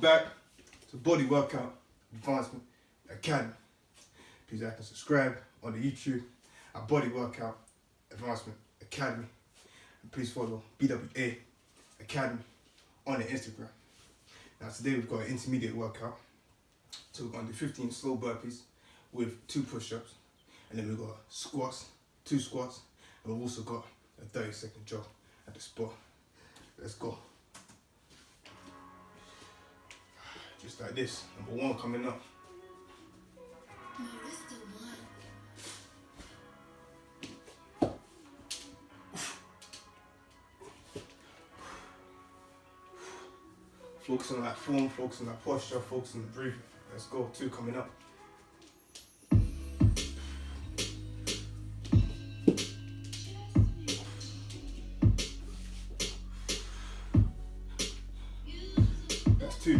to Body Workout Advancement Academy. Please like and subscribe on the YouTube at Body Workout Advancement Academy. And please follow BWA Academy on the Instagram. Now today we've got an intermediate workout. So we're going to do 15 slow burpees with two push-ups. And then we've got squats, two squats. And we've also got a 30 second jog at the spot. Let's go. Just like this. Number one coming up. Focus on that form, focus on that posture, focus on the breathing. Let's go. Two coming up.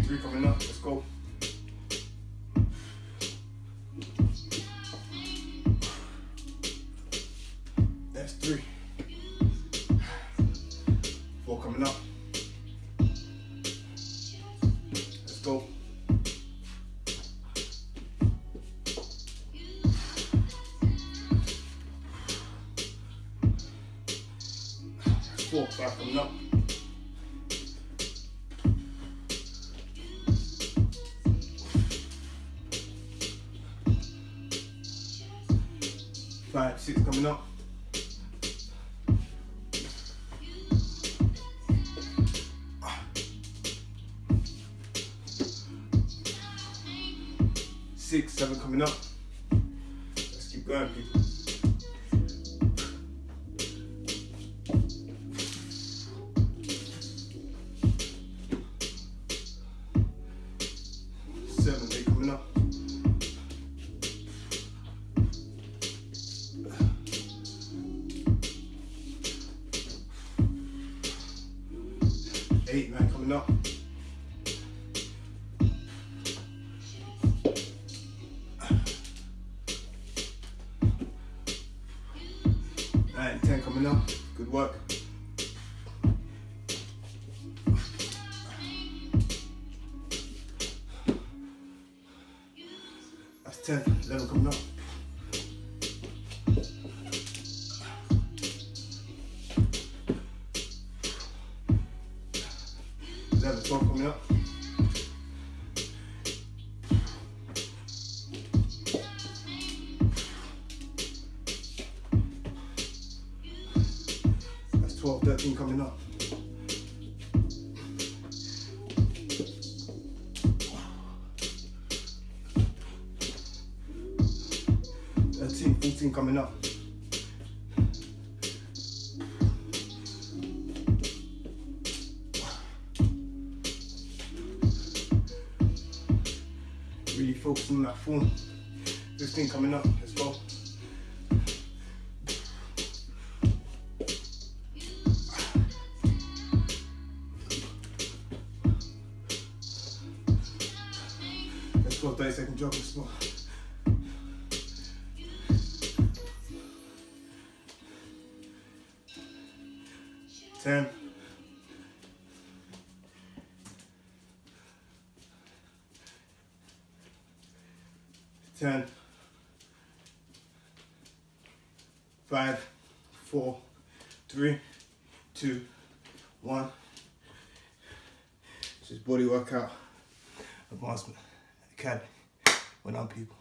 Three coming up. Let's go. That's three. Four coming up. Let's go. Four, five coming up. Five, six coming up. Six, seven coming up. Let's keep going, people. Eight, man, coming up. Nine, ten coming up. Good work. That's ten. Eleven coming up. Eleven, twelve coming up. That's 12, 13 coming up. Thirteen, fourteen coming up. Focusing on that form. Fifteen coming up. Let's go. Let's go, 30 second jog as well. Ten. Ten. Five, four, three, two, one. This is body workout advancement academy. When I'm people.